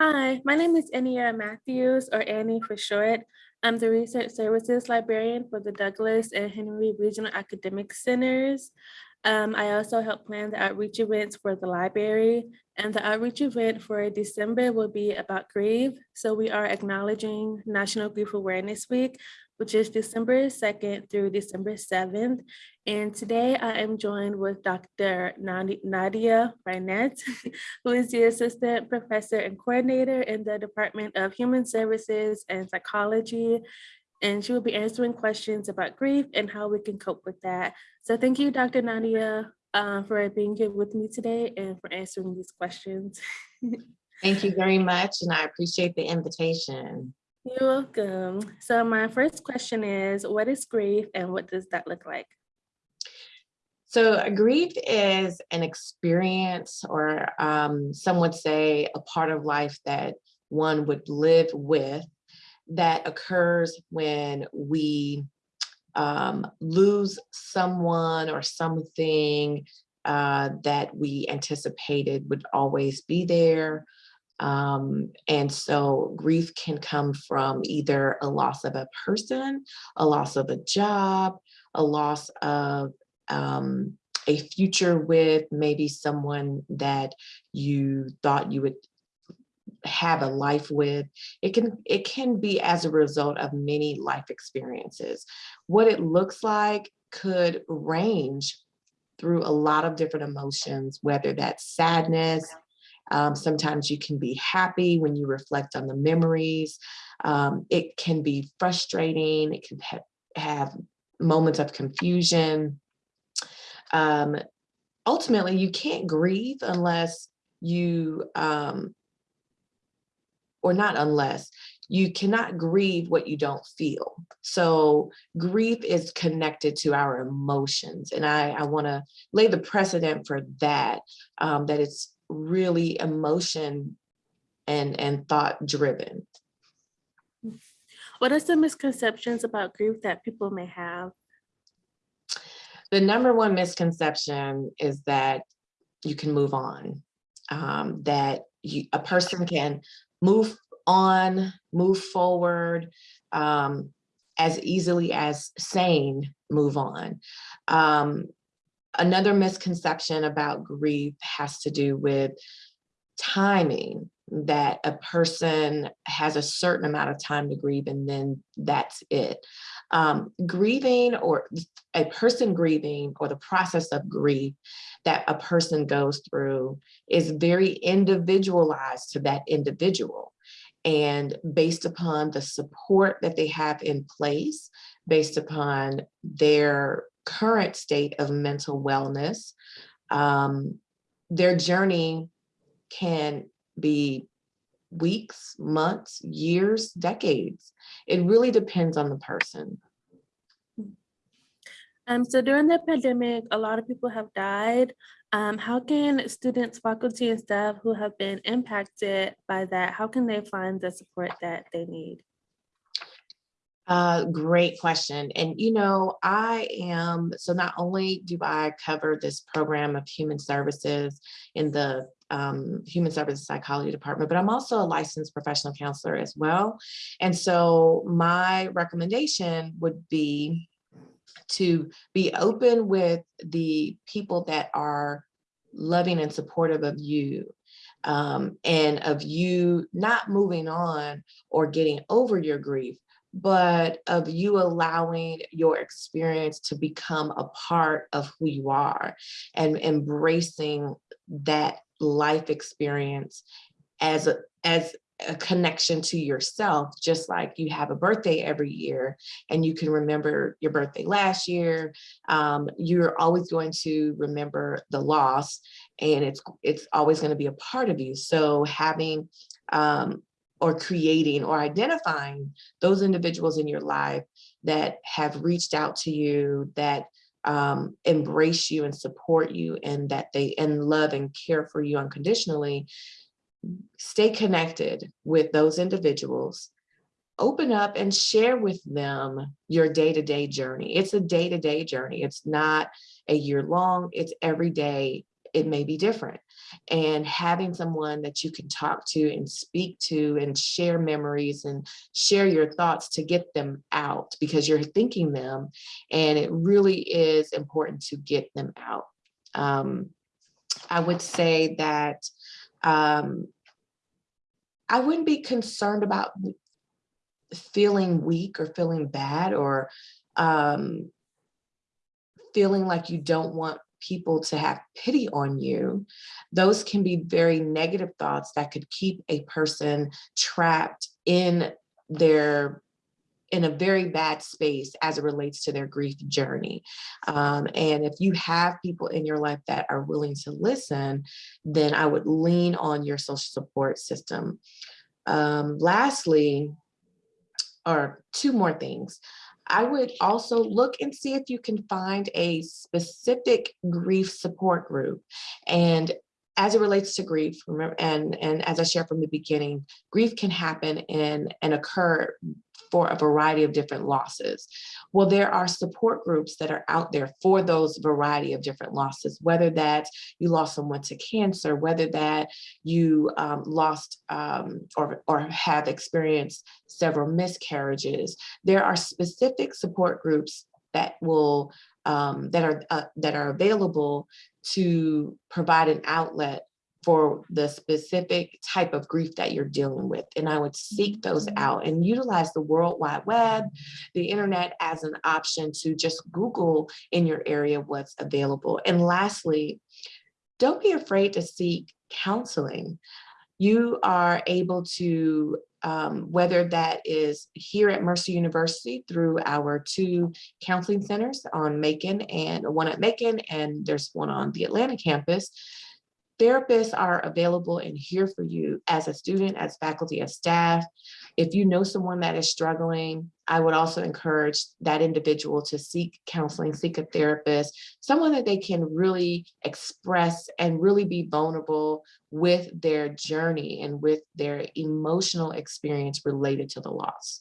Hi, my name is Ania Matthews, or Annie for short. I'm the Research Services Librarian for the Douglas and Henry Regional Academic Centers. Um, I also help plan the outreach events for the library and the outreach event for December will be about grief. So we are acknowledging National Grief Awareness Week, which is December 2nd through December 7th. And today I am joined with Dr. Nadia Barnett, who is the Assistant Professor and Coordinator in the Department of Human Services and Psychology and she will be answering questions about grief and how we can cope with that. So thank you, Dr. Nadia, uh, for being here with me today and for answering these questions. Thank you very much, and I appreciate the invitation. You're welcome. So my first question is, what is grief and what does that look like? So grief is an experience or um, some would say a part of life that one would live with that occurs when we um, lose someone or something uh, that we anticipated would always be there. Um, and so grief can come from either a loss of a person, a loss of a job, a loss of um, a future with maybe someone that you thought you would have a life with. It can it can be as a result of many life experiences. What it looks like could range through a lot of different emotions whether that's sadness um, sometimes you can be happy when you reflect on the memories um, it can be frustrating it can ha have moments of confusion um, ultimately you can't grieve unless you um, or not unless, you cannot grieve what you don't feel. So grief is connected to our emotions. And I, I wanna lay the precedent for that, um, that it's really emotion and, and thought driven. What are some misconceptions about grief that people may have? The number one misconception is that you can move on, um, that you, a person can move on, move forward um, as easily as saying move on. Um, another misconception about grief has to do with timing that a person has a certain amount of time to grieve and then that's it. Um, grieving or a person grieving or the process of grief that a person goes through is very individualized to that individual and based upon the support that they have in place, based upon their current state of mental wellness, um, their journey can be weeks, months, years, decades. It really depends on the person. Um, so during the pandemic, a lot of people have died. Um, how can students, faculty, and staff who have been impacted by that, how can they find the support that they need? Uh, great question. And, you know, I am, so not only do I cover this program of human services in the um, human services psychology department, but I'm also a licensed professional counselor as well. And so my recommendation would be to be open with the people that are loving and supportive of you um, and of you not moving on or getting over your grief, but of you allowing your experience to become a part of who you are and embracing that life experience as a, as a connection to yourself, just like you have a birthday every year and you can remember your birthday last year. Um, you're always going to remember the loss and it's, it's always going to be a part of you. So having um, or creating or identifying those individuals in your life that have reached out to you, that um, embrace you and support you and that they and love and care for you unconditionally stay connected with those individuals, open up and share with them your day-to-day -day journey. It's a day-to-day -day journey. It's not a year long, it's every day it may be different. And having someone that you can talk to and speak to and share memories and share your thoughts to get them out because you're thinking them. And it really is important to get them out. Um, I would say that um, I wouldn't be concerned about feeling weak or feeling bad or um, feeling like you don't want people to have pity on you, those can be very negative thoughts that could keep a person trapped in their in a very bad space as it relates to their grief journey. Um, and if you have people in your life that are willing to listen, then I would lean on your social support system. Um, lastly, or two more things. I would also look and see if you can find a specific grief support group. And as it relates to grief, remember, and, and as I shared from the beginning, grief can happen and, and occur for a variety of different losses. Well, there are support groups that are out there for those variety of different losses, whether that you lost someone to cancer, whether that you um, lost um, or, or have experienced several miscarriages. There are specific support groups that will um, that are uh, that are available to provide an outlet for the specific type of grief that you're dealing with. And I would seek those Mm-hmm. out and utilize the World Wide Web, the internet as an option to just Google in your area what's available. And lastly, don't be afraid to seek counseling. You are able to, um, whether that is here at Mercer University through our two counseling centers on Macon and one at Macon, and there's one on the Atlanta campus, therapists are available and here for you as a student, as faculty, as staff. If you know someone that is struggling, I would also encourage that individual to seek counseling, seek a therapist, someone that they can really express and really be vulnerable with their journey and with their emotional experience related to the loss.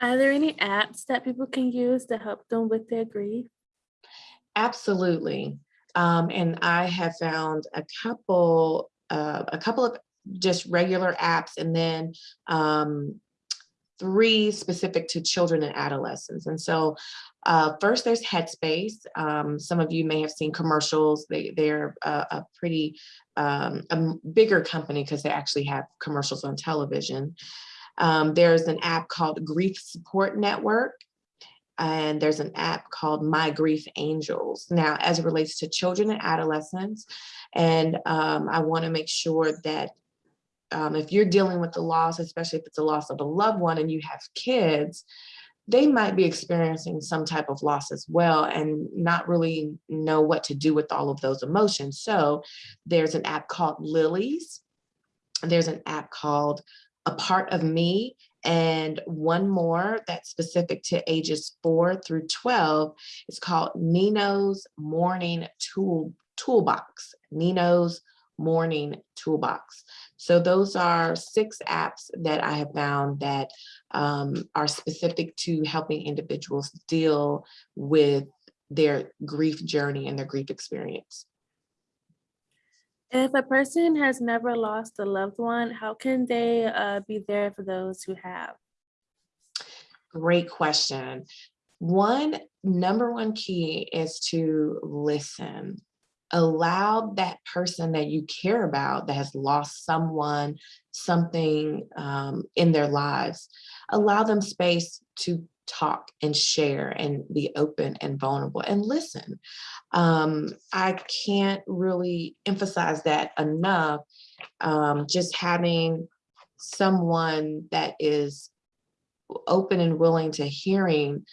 Are there any apps that people can use to help them with their grief? Absolutely. Um, and I have found a couple, uh, a couple of just regular apps and then um, three specific to children and adolescents. And so uh, first there's Headspace. Um, some of you may have seen commercials. They, they're a, a pretty um, a bigger company because they actually have commercials on television. Um, there's an app called Grief Support Network and there's an app called My Grief Angels. Now, as it relates to children and adolescents, and um, I wanna make sure that um, if you're dealing with the loss, especially if it's a loss of a loved one and you have kids, they might be experiencing some type of loss as well and not really know what to do with all of those emotions. So there's an app called Lilies. There's an app called A Part of Me and one more that's specific to ages four through 12 is called Nino's Morning Tool Toolbox. Nino's Morning Toolbox. So those are six apps that I have found that um, are specific to helping individuals deal with their grief journey and their grief experience. If a person has never lost a loved one, how can they uh, be there for those who have? Great question. One number one key is to listen. Allow that person that you care about that has lost someone, something um, in their lives, allow them space to talk and share and be open and vulnerable and listen. Um, I can't really emphasize that enough. Um, just having someone that is open and willing to hearing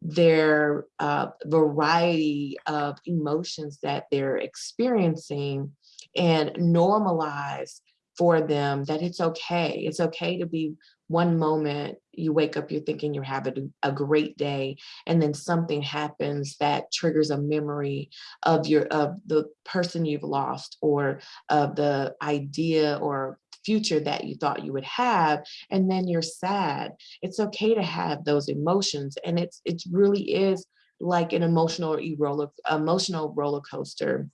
their uh, variety of emotions that they're experiencing and normalize for them that it's okay. It's okay to be one moment you wake up, you're thinking you're having a great day, and then something happens that triggers a memory of your of the person you've lost or of the idea or future that you thought you would have and then you're sad it's okay to have those emotions and it's it really is like an emotional roller emotional roller coaster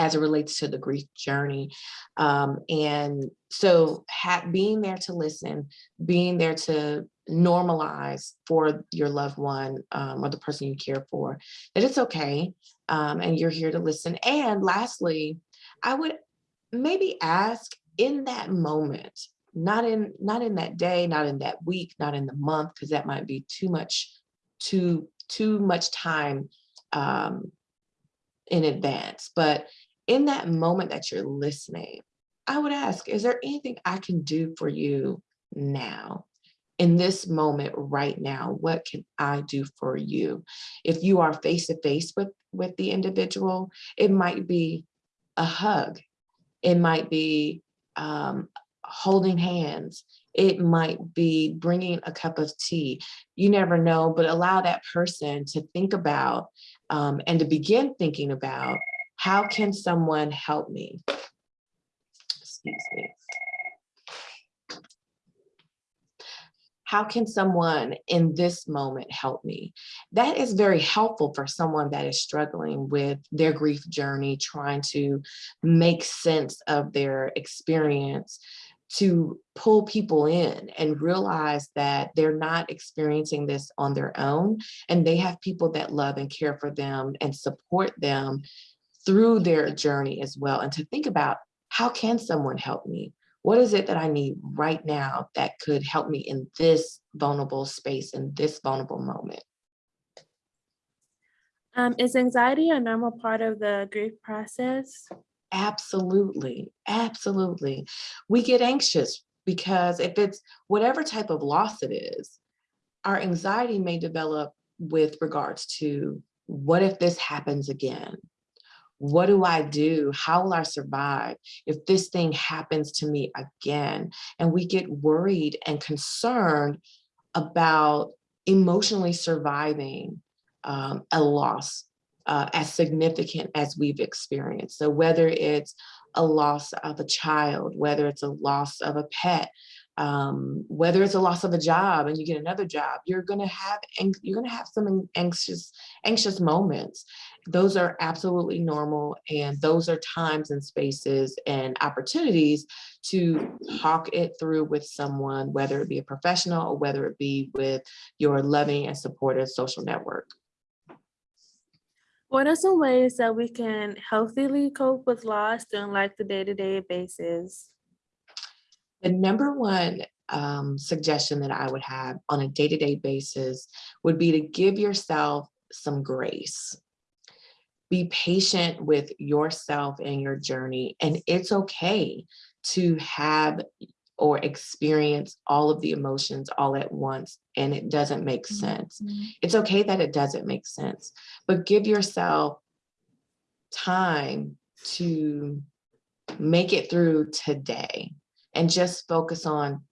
as it relates to the grief journey. Um, and so being there to listen, being there to normalize for your loved one um, or the person you care for, that it's okay. Um, and you're here to listen. And lastly, I would maybe ask in that moment, not in not in that day, not in that week, not in the month, because that might be too much, too too much time um, in advance. But in that moment that you're listening, I would ask, is there anything I can do for you now? In this moment right now, what can I do for you? If you are face to face with with the individual, it might be a hug. It might be um, holding hands. It might be bringing a cup of tea. You never know, but allow that person to think about um, and to begin thinking about how can someone help me? Excuse me. How can someone in this moment help me? That is very helpful for someone that is struggling with their grief journey, trying to make sense of their experience to pull people in and realize that they're not experiencing this on their own and they have people that love and care for them and support them through their journey as well and to think about how can someone help me what is it that i need right now that could help me in this vulnerable space in this vulnerable moment Um, is anxiety a normal part of the grief process? Absolutely, absolutely. We get anxious because if it's whatever type of loss it is, our anxiety may develop with regards to what if this happens again? What do I do? How will I survive if this thing happens to me again? And we get worried and concerned about emotionally surviving um, a loss uh, as significant as we've experienced. So whether it's a loss of a child, whether it's a loss of a pet, um, whether it's a loss of a job and you get another job, you're gonna have you're gonna have some anxious anxious moments. Those are absolutely normal, and those are times and spaces and opportunities to talk it through with someone, whether it be a professional or whether it be with your loving and supportive social network. What are some ways that we can healthily cope with loss on like the day-to-day basis? The number one um, suggestion that I would have on a day-to-day basis would be to give yourself some grace. Be patient with yourself and your journey, and it's okay to have or experience all of the emotions all at once and it doesn't make sense. Mhm. It's okay that it doesn't make sense, but give yourself time to make it through today and just focus on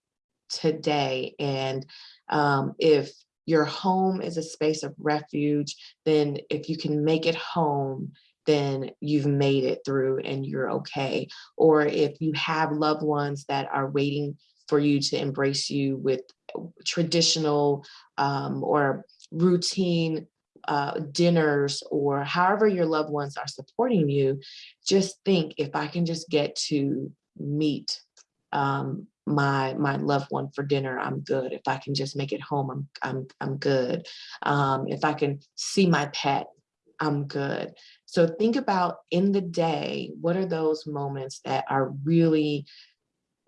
today. And um, if your home is a space of refuge, then if you can make it home, then you've made it through and you're okay. Or if you have loved ones that are waiting for you to embrace you with traditional um, or routine uh, dinners or however your loved ones are supporting you, just think if I can just get to meet um, my my loved one for dinner, I'm good. If I can just make it home, I'm I'm I'm good. Um, if I can see my pet, I'm good. So think about in the day, what are those moments that are really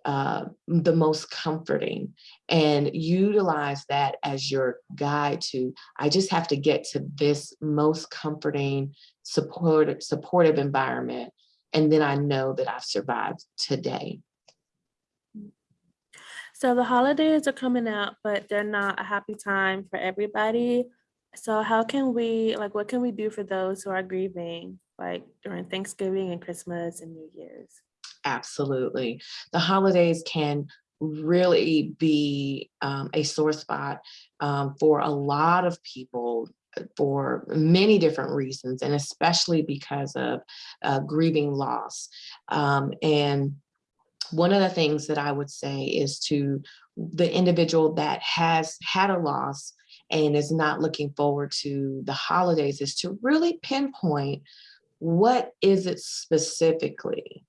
uh, the most comforting and utilize that as your guide to, I just have to get to this most comforting, support, supportive environment. And then I know that I've survived today. So the holidays are coming out, but they're not a happy time for everybody. So how can we, like, what can we do for those who are grieving, like during Thanksgiving and Christmas and New Year's? Absolutely. The holidays can really be um, a sore spot um, for a lot of people uh, for many different reasons, and especially because of uh, grieving loss. Um, and one of the things that I would say is to the individual that has had a loss and is not looking forward to the holidays is to really pinpoint what is it specifically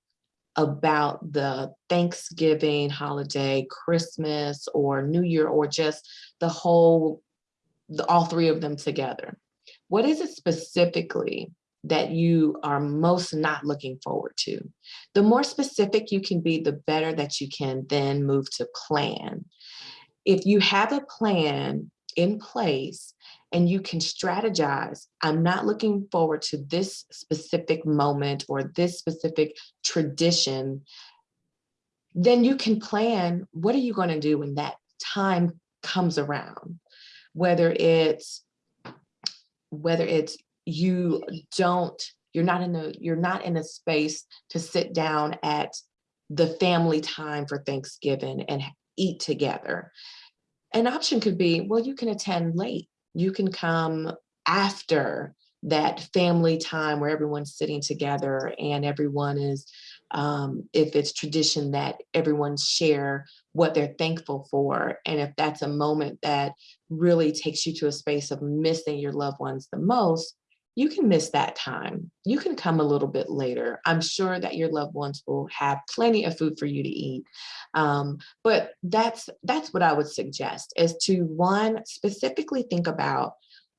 about the Thanksgiving holiday, Christmas, or New Year, or just the whole, the, all three of them together? What is it specifically that you are most not looking forward to? The more specific you can be, the better that you can then move to plan. If you have a plan in place and you can strategize, I'm not looking forward to this specific moment or this specific tradition, then you can plan, what are you gonna do when that time comes around? Whether it's, whether it's you don't, you're not in a, you're not in a space to sit down at the family time for Thanksgiving and eat together. An option could be, well, you can attend late. You can come after that family time where everyone's sitting together and everyone is, um, if it's tradition that everyone share what they're thankful for. And if that's a moment that really takes you to a space of missing your loved ones the most, you can miss that time. You can come a little bit later. I'm sure that your loved ones will have plenty of food for you to eat. Um, but that's that's what I would suggest is to one, specifically think about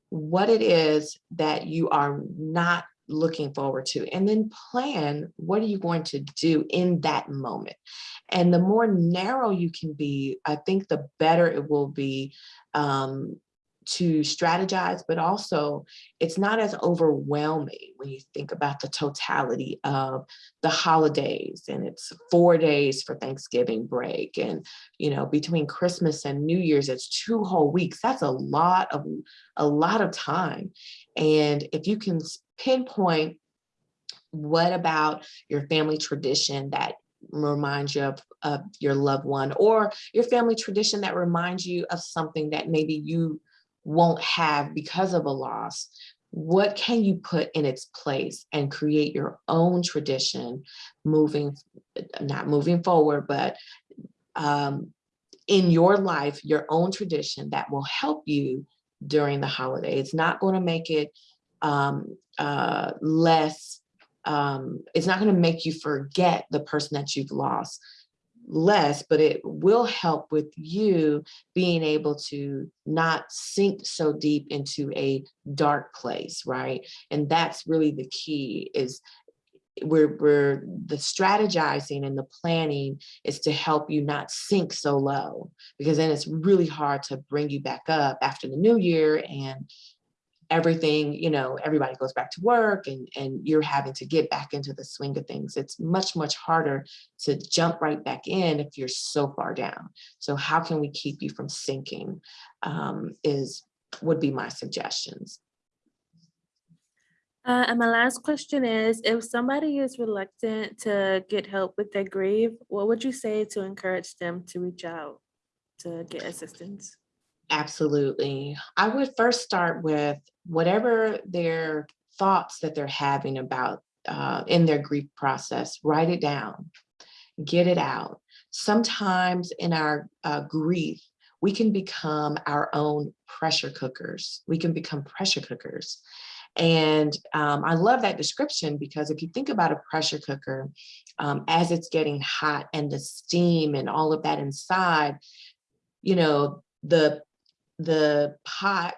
what it is that you are not looking forward to and then plan what are you going to do in that moment and the more narrow you can be i think the better it will be um, to strategize, but also it's not as overwhelming when you think about the totality of the holidays and it's four days for Thanksgiving break and, you know, between Christmas and New Year's, it's two whole weeks. That's a lot of, a lot of time. And if you can pinpoint what about your family tradition that reminds you of, of your loved one or your family tradition that reminds you of something that maybe you won't have because of a loss, what can you put in its place and create your own tradition moving, not moving forward, but um, in your life, your own tradition that will help you during the holiday. It's not going to make it um, uh, less, um, it's not going to make you forget the person that you've lost less, but it will help with you being able to not sink so deep into a dark place, right? And that's really the key is we're, we're the strategizing and the planning is to help you not sink so low because then it's really hard to bring you back up after the new year and everything, you know, everybody goes back to work and, and you're having to get back into the swing of things. It's much, much harder to jump right back in if you're so far down. So how can we keep you from sinking um, is would be my suggestions. Uh, and my last question is, if somebody is reluctant to get help with their grief, what would you say to encourage them to reach out to get assistance? Absolutely. I would first start with whatever their thoughts that they're having about uh, in their grief process, write it down, get it out. Sometimes in our uh, grief, we can become our own pressure cookers. We can become pressure cookers. And um, I love that description because if you think about a pressure cooker, um, as it's getting hot and the steam and all of that inside, you know, the the pot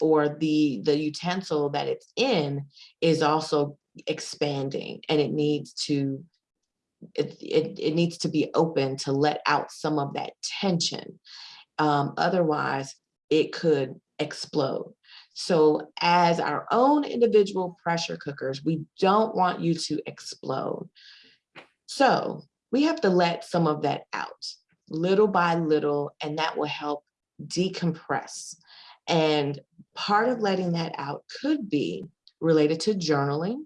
or the the utensil that it's in is also expanding and it needs to it, it, it needs to be open to let out some of that tension. Um, otherwise it could explode. So as our own individual pressure cookers we don't want you to explode. So we have to let some of that out little by little and that will help decompress. And part of letting that out could be related to journaling,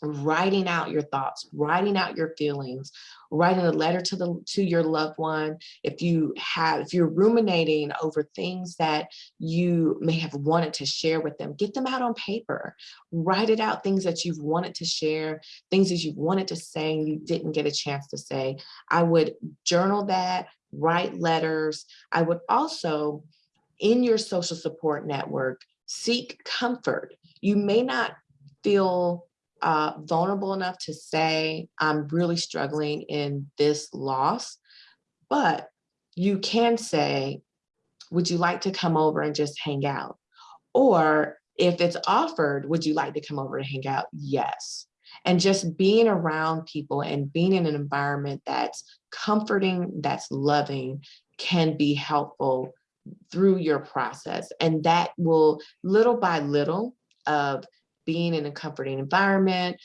writing out your thoughts, writing out your feelings, writing a letter to the to your loved one. If you have, if you're ruminating over things that you may have wanted to share with them, get them out on paper. Write it out, things that you've wanted to share, things that you've wanted to say and you didn't get a chance to say. I would journal that, write letters. I would also, in your social support network, seek comfort. You may not feel uh, vulnerable enough to say, I'm really struggling in this loss, but you can say, would you like to come over and just hang out? Or if it's offered, would you like to come over and hang out? Yes. And just being around people and being in an environment that's comforting, that's loving, can be helpful through your process. And that will little by little of being in a comforting environment,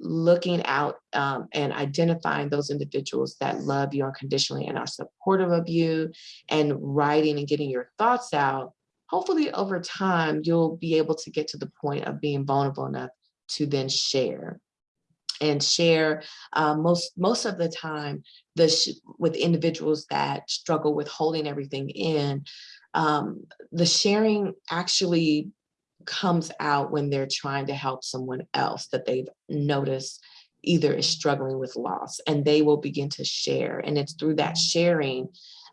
looking out um, and identifying those individuals that love you unconditionally and are supportive of you and writing and getting your thoughts out, hopefully over time, you'll be able to get to the point of being vulnerable enough to then share and share uh, most most of the time the with individuals that struggle with holding everything in um, the sharing actually comes out when they're trying to help someone else that they've noticed either is struggling with loss and they will begin to share and it's through that sharing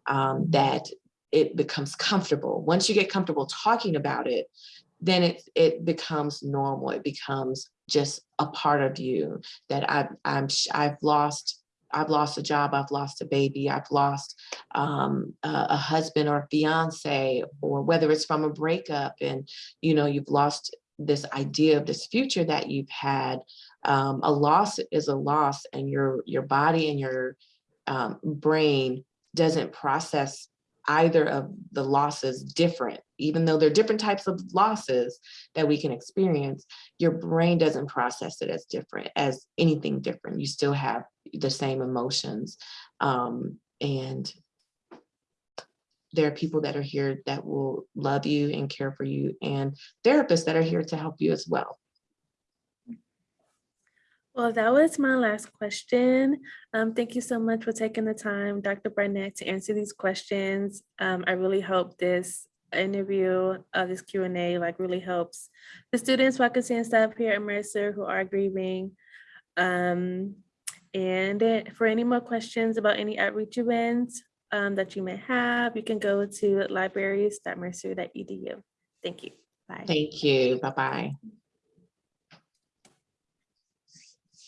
um, that it becomes comfortable. Once you get comfortable talking about it then it it becomes normal it becomes just a part of you that I've, I'm, I've lost I've lost a job, I've lost a baby, I've lost um, a, a, husband or a fiance, or whether it's from a breakup and, you know, you've lost this idea of this future that you've had. Um, a loss is a loss and your, your body and your um, brain doesn't process either of the losses different, even though they're different types of losses that we can experience, your brain doesn't process it as different as anything different. You still have the same emotions. Um, and there are people that are here that will love you and care for you and therapists that are here to help you as well. Well, that was my last question. Um, thank you so much for taking the time, Dr. Barnett, to answer these questions. Um, I really hope this interview, uh, this Q&A like really helps the students, faculty and staff here at Mercer who are grieving. Um, and for any more questions about any outreach events um, that you may have, you can go to libraries.mercer.edu. Thank you. Bye. Thank you. Bye-bye.